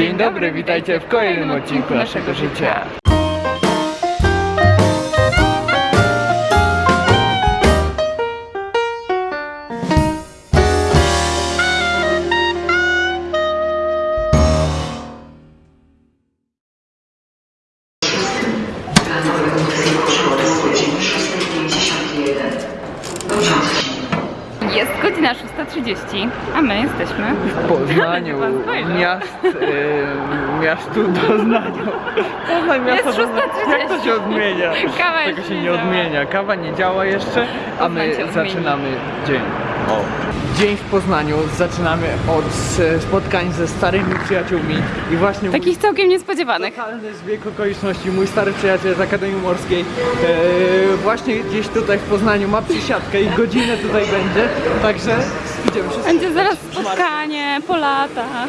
Dzień dobry, witajcie w kolejnym odcinku naszego życia. Doznań. 6:30. Jak to się odmienia? Kawa Tego się nie odmienia. Kawa nie działa jeszcze, a my zaczynamy dzień. O. Dzień w Poznaniu zaczynamy od e, spotkań ze starymi przyjaciółmi i właśnie mój takich całkiem niespodziewanych. Totalny zbieg okoliczności. Mój stary przyjaciel z Akademii Morskiej e, właśnie gdzieś tutaj w Poznaniu ma przysiadkę i godzinę tutaj będzie, także idziemy się Będzie zaraz spotkanie po latach.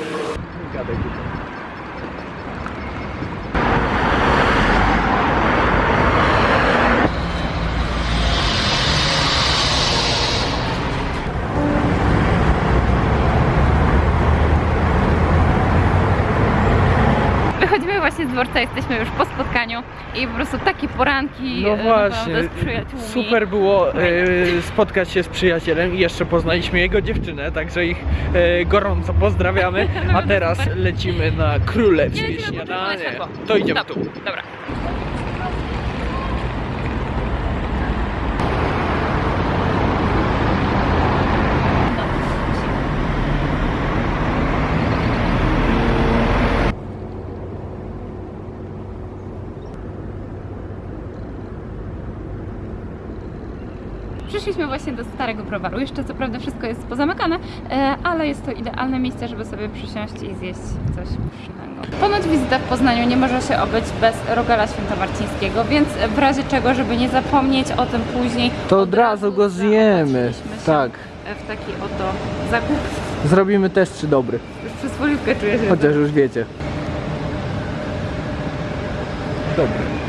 Dworca, jesteśmy już po spotkaniu i po prostu takie poranki No e, właśnie, z przyjaciółmi. super było e, spotkać się z przyjacielem i jeszcze poznaliśmy jego dziewczynę, także ich e, gorąco pozdrawiamy, a teraz lecimy na królewskie czerwone śniadanie. światło. To idziemy tu. Dobra. Przyszliśmy właśnie do starego browaru. Jeszcze co prawda wszystko jest pozamykane, e, ale jest to idealne miejsce, żeby sobie przysiąść i zjeść coś pysznego. Ponoć wizyta w Poznaniu nie może się obyć bez rogala świętomarcińskiego, więc w razie czego, żeby nie zapomnieć o tym później, To od razu go zjemy. Tak. W taki oto zakup. Zrobimy test czy dobry, Już przez czuję się. chociaż już wiecie. Dobry.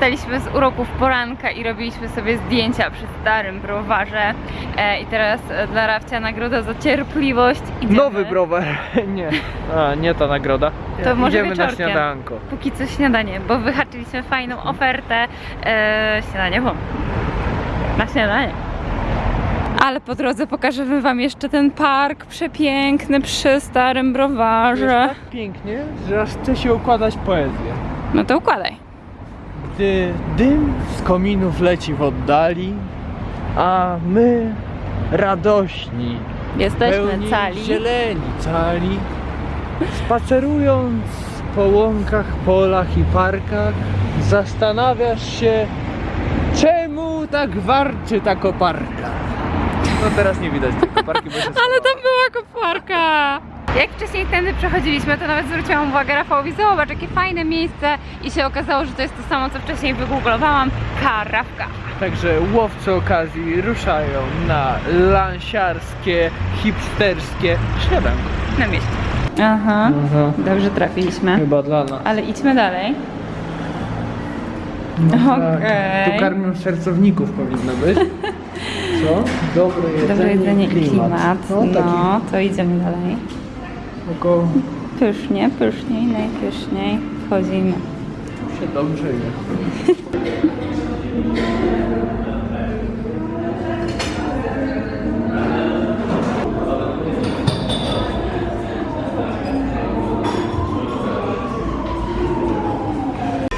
Skorzystaliśmy z uroków poranka i robiliśmy sobie zdjęcia przy starym browarze. E, I teraz e, dla Rafcia nagroda za cierpliwość. Idziemy. Nowy browar. Nie. A, nie ta nagroda. To może Idziemy na wieczorkiem. śniadanko. Póki co śniadanie, bo wyhaczyliśmy fajną ofertę. E, śniadanie, bo na śniadanie. Ale po drodze pokażemy wam jeszcze ten park przepiękny przy starym To jest browarze. tak pięknie, że aż chce się układać poezję. No to układaj. Gdy dym z kominów leci w oddali, a my radośni, Jesteśmy pełni cali. zieleni cali, spacerując po łąkach, polach i parkach, zastanawiasz się, czemu tak warczy ta koparka. No teraz nie widać tej koparki, bo się Ale tam była koparka! Jak wcześniej tędy przechodziliśmy, to nawet zwróciłam uwagę Rafałowi, zobacz jakie fajne miejsce i się okazało, że to jest to samo, co wcześniej wygooglowałam, karawka. Także łowcy okazji ruszają na lansiarskie, hipsterskie śniadanko. Na mieście. Aha, dobrze trafiliśmy. Chyba dla nas. Ale idźmy dalej. No Okej. tak. Tu karmią sercowników powinno być. Co? Dobre jedzenie, Dobre jedzenie i klimat. No, taki No, to idziemy dalej. Około Pysznie, pyszniej, najpyszniej. Wchodzimy. się dobrze je.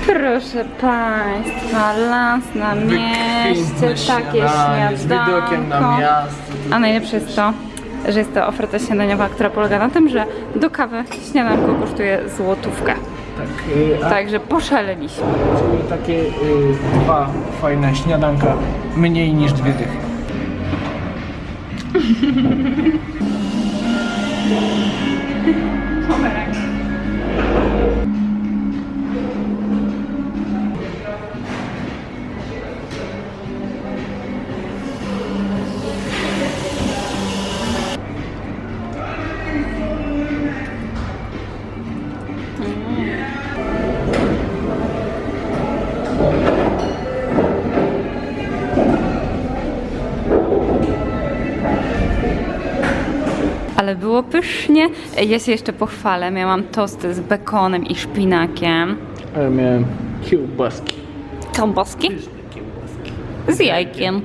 Proszę Państwa, lans na mieście, takie śniadanie Z widokiem na śniadanko. A najlepsze jest to, że jest to oferta śniadaniowa, która polega na tym, że do kawy śniadanko kosztuje złotówkę. Tak, y, a Także poszaleliśmy. czyli takie y, dwa fajne śniadanka mniej niż dwie dychy. było pysznie. Ja się jeszcze pochwalę, miałam tosty z bekonem i szpinakiem. Ale miałem kiełbaski. Kiełbaski z jajkiem.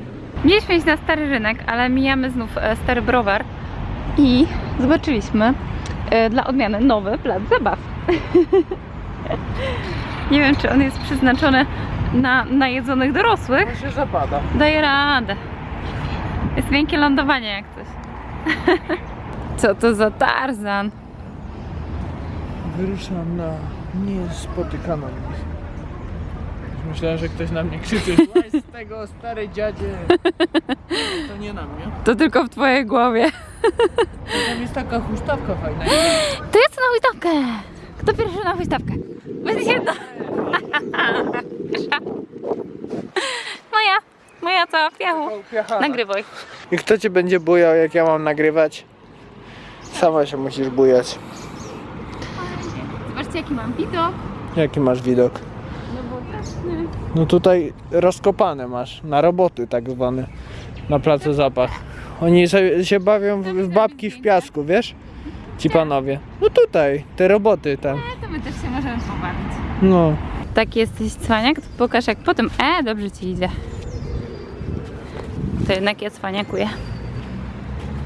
Mieliśmy iść na stary rynek, ale mijamy znów e, stary browar i zobaczyliśmy e, dla odmiany nowy plac zabaw. Nie wiem, czy on jest przeznaczony na najedzonych dorosłych. To się zapada. Daje radę. Jest miękkie lądowanie jak coś. Co to za Tarzan? Wyruszam na niespotykaną. Myślałem, że ktoś na mnie krzyczy z tego, stary dziadzie. To nie na mnie. To tylko w twojej głowie. Tam jest taka huśtawka fajna. To jest na huśtawkę! Kto pierwszy na huśtawkę? Będzie jedna. Moja, moja cała w piachu. Nagrywaj. I kto cię będzie bujał, jak ja mam nagrywać? Sama się musisz bujać. Zobaczcie jaki mam widok. Jaki masz widok? No bo jasny. No tutaj rozkopane masz, na roboty tak zwane, na placu zapach. Oni sobie się bawią w, w babki w piasku, wiesz? Ci panowie. No tutaj, te roboty tam. To my też się możemy pobawić. No. Taki jesteś cwaniak? To pokaż jak potem. E, dobrze ci idzie. To jednak ja cwaniakuję.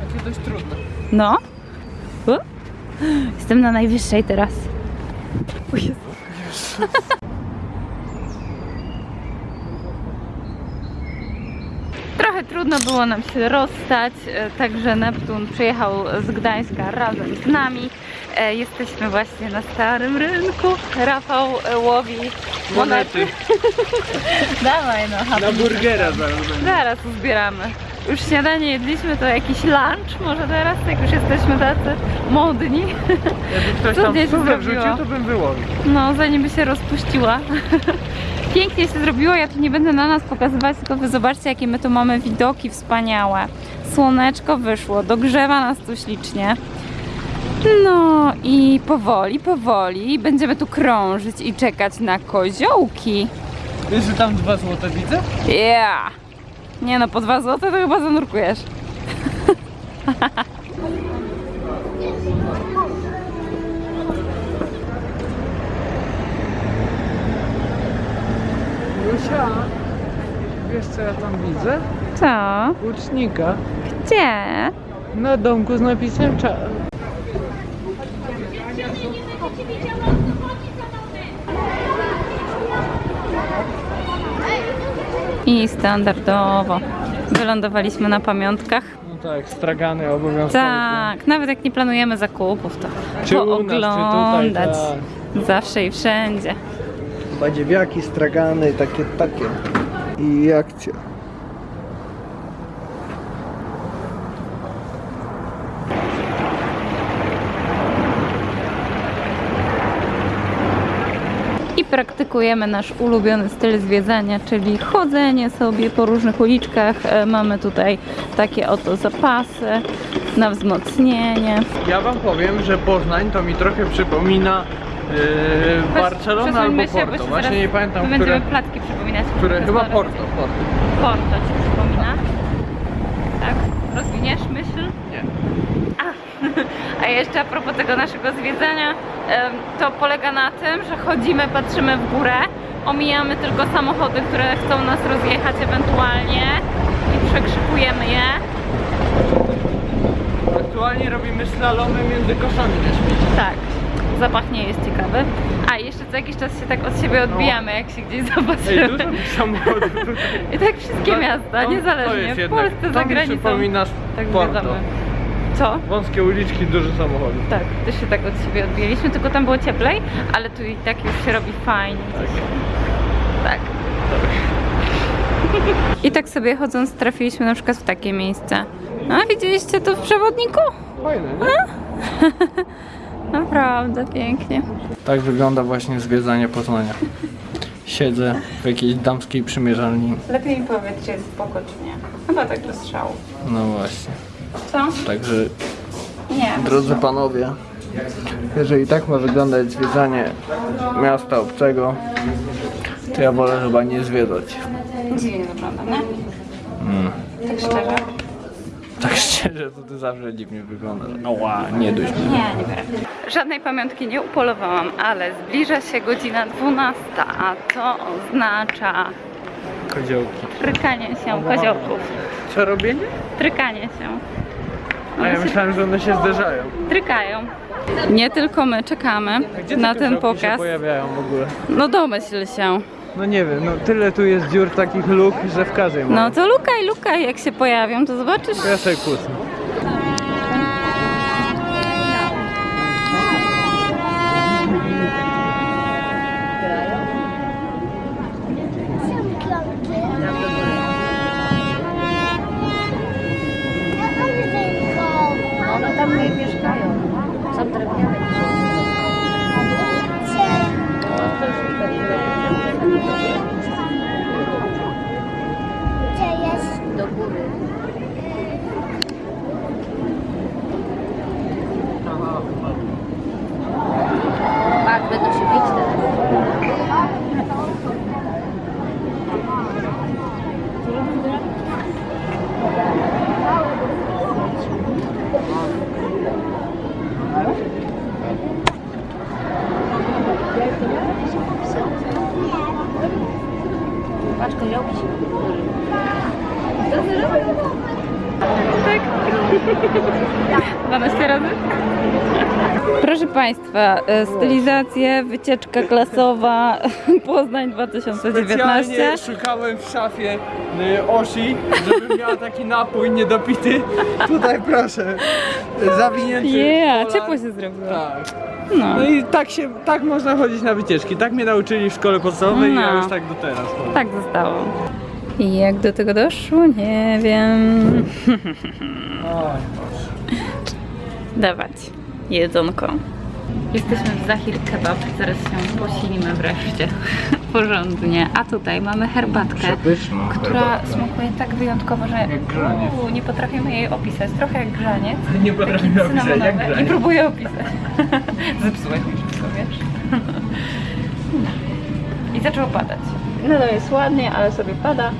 Takie dość trudne. No. U. Jestem na najwyższej teraz. O Jezu. Trochę trudno było nam się rozstać, e, także Neptun przyjechał z Gdańska razem z nami. E, Jesteśmy właśnie na starym rynku. Rafał e, łowi monety. Dawaj no, Na burgera zaraz. Zaraz uzbieramy. Już śniadanie jedliśmy, to jakiś lunch może teraz, jak już jesteśmy tacy modni. Jakby ktoś tam zrobiło. wrzucił, to bym wyłowił. No, zanim by się rozpuściła. Pięknie się zrobiło, ja tu nie będę na nas pokazywać, tylko wy zobaczcie, jakie my tu mamy widoki wspaniałe. Słoneczko wyszło, dogrzewa nas tu ślicznie. No i powoli, powoli będziemy tu krążyć i czekać na koziołki. Wiesz, że tam dwa złote widzę? Yeah! Nie no, po dwa złote to chyba zanurkujesz. Lusia, wiesz co ja tam widzę? Co? Łucznika. Gdzie? Na domku z napisem cza... I standardowo. Wylądowaliśmy na pamiątkach. No tak, stragany obowiązkowo. Tak, nawet jak nie planujemy zakupów, to Czy u nas, czy tutaj, pooglądać. tak. Zawsze i wszędzie. Badziewiaki, stragany, takie, takie. I akcja. Praktykujemy nasz ulubiony styl zwiedzania, czyli chodzenie sobie po różnych uliczkach. E, Mamy tutaj takie oto zapasy na wzmocnienie. Ja wam powiem, że Poznań to mi trochę przypomina yy, Barcelona Przesuńmy albo się, Porto. Właśnie nie pamiętam, Będziemy które, platki przypominać. które chyba. Porto, Porto. Porto ci przypomina. Tak? Rozwiniesz myśl? A jeszcze a propos tego naszego zwiedzania, to polega na tym, że chodzimy, patrzymy w górę, omijamy tylko samochody, które chcą nas rozjechać ewentualnie i przekrzykujemy je. Aktualnie robimy slalomy między koszami na śmieci. Tak, zapach nie jest ciekawy. A jeszcze co jakiś czas się tak od siebie odbijamy, jak się gdzieś Ej, zobaczymy. dużo tych samochodów tutaj. I tak wszystkie miasta, To- to niezależnie, jest w Polsce, to za granicą. przypomina Tak Porto. zwiedzamy. Co? Wąskie uliczki, dużo samochodów. Tak, też się tak od siebie odbijaliśmy, tylko tam było cieplej, ale tu i tak już się robi fajnie. Tak. I tak sobie chodząc trafiliśmy na przykład w takie miejsce. A widzieliście to w przewodniku? Fajne, nie? Naprawdę pięknie. Tak wygląda właśnie zwiedzanie Poznania. Siedzę w jakiejś damskiej przymierzalni. Lepiej mi powiedz, czy jest spoko, czy nie. Chyba tak do strzału. No właśnie. Co? Także Nie. Drodzy panowie, jeżeli tak ma wyglądać zwiedzanie miasta obcego, to ja wolę chyba nie zwiedzać. Dziwnie wygląda, nie? Mm. Tak szczerze. Tak szczerze, to ty zawsze dziwnie wyglądasz. Ała, nie dość. Nie, nie Żadnej pamiątki nie upolowałam, ale zbliża się godzina 12, a to oznacza Koziołki. trykanie się koziołków. Co robienie? Trykanie się. A ja myślałem, że one się zderzają. Trykają. Nie tylko my czekamy Gdzie te na ten się pokaz. pojawiają w ogóle? No domyśl się. No nie wiem, no tyle tu jest dziur takich luk, że w każdej ma. No to lukaj, lukaj, jak się pojawią, to zobaczysz. Ja sobie kucnę. Państwa, e, stylizacje, wycieczka klasowa Poznań 2019. Specjalnie szukałem w szafie y, Oshi, żeby miała taki napój niedopity. Tutaj proszę, zawinięty Yeah, ciepło się zrobiło. Tak. No, No i tak się, tak można chodzić na wycieczki. Tak mnie nauczyli w szkole podstawowej i ja No. już tak do teraz chodzę. tak zostało. I jak do tego doszło? Nie wiem. Oj, Dawać jedzonko. Jesteśmy w Zahir Kebab, zaraz się posilimy wreszcie porządnie. A tutaj mamy herbatkę, która smakuje tak wyjątkowo, że grzaniec. Uuu, nie potrafimy jej opisać. Trochę jak grzaniec. Nie potrafimy opisać jak cynamonowe. I próbuję opisać. Zepsułeś mi wszystko, wiesz? I zaczęło padać. No to jest ładnie, ale sobie pada,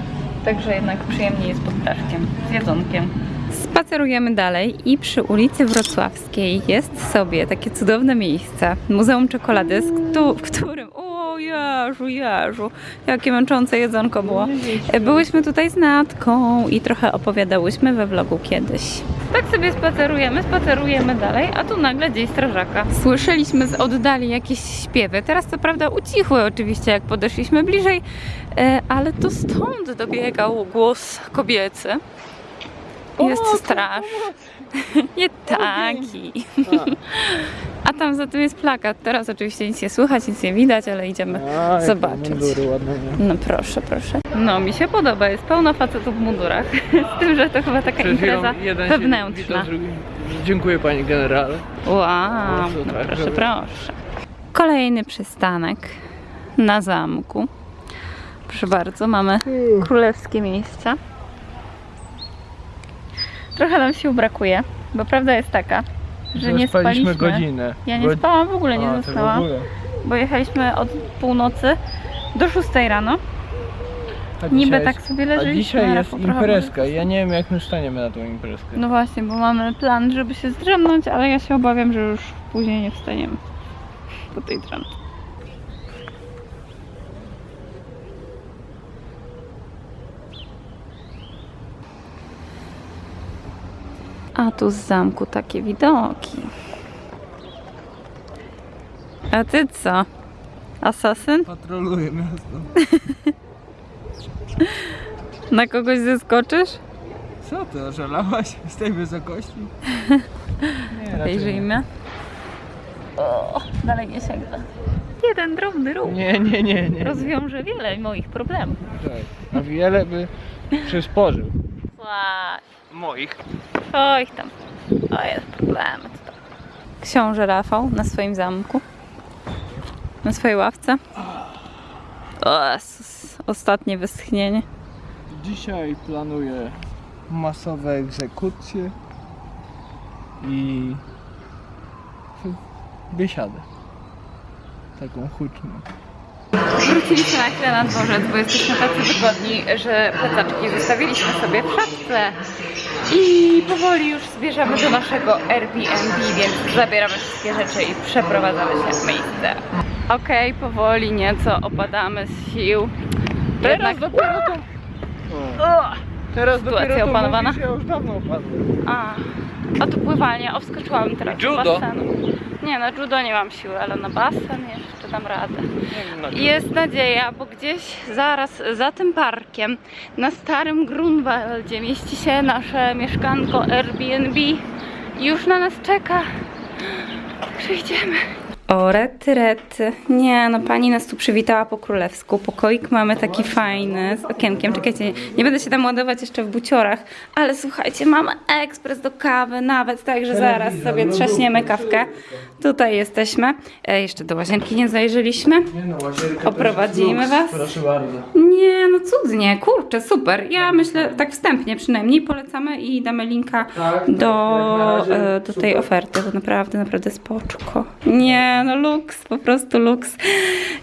także jednak przyjemnie jest pod daszkiem, z jedzonkiem. Spacerujemy dalej i przy ulicy Wrocławskiej jest sobie takie cudowne miejsce, Muzeum Czekolady, w którym, o Jezu, Jezu, jakie męczące jedzonko było. Byłyśmy tutaj z Natką i trochę opowiadałyśmy we vlogu kiedyś. Tak sobie spacerujemy, spacerujemy dalej, a tu nagle gdzieś strażaka. Słyszeliśmy z oddali jakieś śpiewy. Teraz co prawda ucichły oczywiście, jak podeszliśmy bliżej, e, ale to stąd dobiegał głos kobiecy. Jest straż. Nie taki. A tam za tym jest plakat. Teraz oczywiście nic nie słychać, nic nie widać, ale idziemy A, zobaczyć. mundury ładne, nie? No proszę, proszę. No mi się podoba, jest pełno facetów w mundurach. Z tym, że to chyba taka Przed impreza wewnętrzna. Dziękuję panie generale. Wow, No, no super, proszę, żeby- proszę. Kolejny przystanek na zamku. Proszę bardzo, mamy królewskie miejsca. Trochę nam sił brakuje, bo prawda jest taka, że nie spaliśmy. godzinę. Ja nie Godzi- spałam, w ogóle nie A, ty w zostałam, ogóle. bo jechaliśmy od północy do 6 rano. A Niby dzisiaj tak jest- sobie A dzisiaj ale jest po trochę imprezka i ja nie wiem jak my staniemy na tą imprezkę. No właśnie, bo mamy plan, żeby się zdrzemnąć, ale ja się obawiam, że już później nie wstaniemy po tej drzemce. A tu z zamku takie widoki. A ty co? Asasyn? Patroluję miasto. Na kogoś zeskoczysz? Co ty, oszalałaś z tej wysokości? Nie, Podejrzyjmy. O, dalej nie sięga. Jeden drobny ruch. Nie, nie, nie, nie. rozwiąże wiele moich problemów. Tak. A wiele by przysporzył. Moich. O ich tam. O jest problemy. tutaj. Książę Rafał na swoim zamku. Na swojej ławce. O. Ostatnie westchnienie. Dzisiaj planuję masowe egzekucje i biesiadę. Taką huczną. Wróciliśmy na chwilę na dworzec, bo jesteśmy tacy wygodni, że plecaczki zostawiliśmy sobie w szafce i powoli już zbierzamy do naszego Airbnb, więc zabieramy wszystkie rzeczy i przeprowadzamy się w miejsce. Okej, powoli nieco opadamy z sił. Jednak dopiero to... Ugh. Teraz Sytuacja dopiero to opanowana? mówisz, ja już dawno opadłem. A, a to pływanie, o wskoczyłam teraz do Judo? basenu. Nie, na judo nie mam siły, ale na basen jeszcze dam radę. Wiem, na Jest nadzieja, bo gdzieś zaraz za tym parkiem, na starym Grunwaldzie mieści się nasze mieszkanko Airbnb. Już na nas czeka. Przyjdziemy. O, rety, rety. Nie, no pani nas tu przywitała po królewsku. Pokoik mamy taki fajny, z okienkiem. Czekajcie, nie będę się tam ładować jeszcze w buciorach, ale słuchajcie, mamy ekspres do kawy nawet, także zaraz sobie trzaśniemy kawkę. Tutaj jesteśmy. E, jeszcze do łazienki nie zajrzeliśmy. Nie no, Oprowadzimy was. Proszę bardzo. Nie, no cudnie, kurczę, super. Ja myślę, tak wstępnie przynajmniej polecamy i damy linka Tak, do, na razie e, do tej oferty. To naprawdę, naprawdę spoczko. Nie, no luks, po prostu luks.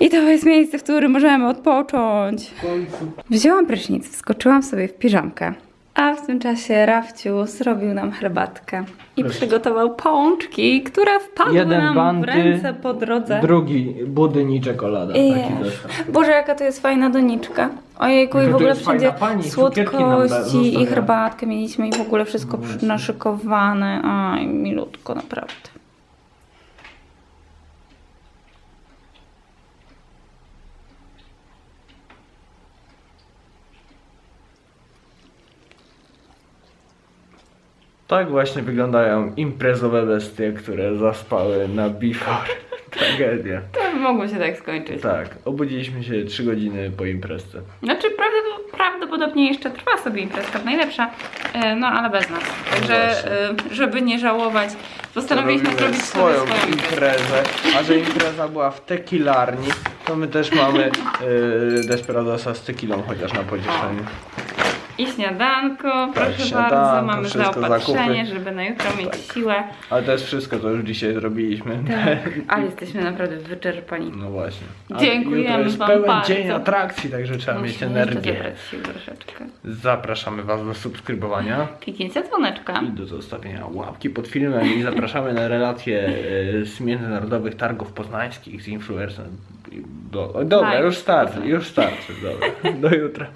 I to jest miejsce, w którym możemy odpocząć. Wzięłam prysznic, wskoczyłam sobie w piżamkę. A w tym czasie Rafciu zrobił nam herbatkę i Proszę. przygotował pączki, które wpadły Jeden nam w banty, ręce po drodze. Drugi, budyń i czekolada. Taki. Boże, jaka to jest fajna doniczka. Ojejku, i Że w to ogóle jest fajna wszędzie pani, cukierki nam da- słodkości i zostawia. herbatkę mieliśmy i w ogóle wszystko przy- naszykowane. Aj, milutko, naprawdę. Tak właśnie wyglądają imprezowe bestie, które zaspały na before. Tragedia. To by mogło się tak skończyć. Tak, obudziliśmy się 3 godziny po imprezce. Znaczy prawdopod- prawdopodobnie jeszcze trwa sobie imprezka najlepsza, e, no ale bez nas. Także, właśnie. e, żeby nie żałować, postanowiliśmy zrobić sobie swoją swoją imprezę. a że impreza była w tequilarni, to my też mamy yy, Desperadosa z tequilą chociaż na pocieszenie. I śniadanko, proszę Tak, śniadanko, bardzo, mamy zaopatrzenie, zakupy. żeby na jutro mieć siłę. Ale to jest wszystko, co już dzisiaj zrobiliśmy. Tak, ale jesteśmy naprawdę wyczerpani. No właśnie. A Dziękujemy jutro jest wam pełen bardzo. dzień atrakcji, także trzeba mieć Musimy jeszcze energię. sił troszeczkę. Zapraszamy Was do subskrybowania Kliknięcie dzwoneczka. i do zostawienia łapki pod filmem i zapraszamy na relacje e, z międzynarodowych targów poznańskich z influencerem. Do, dobra, już starczy, już starczy, dobra. Do jutra.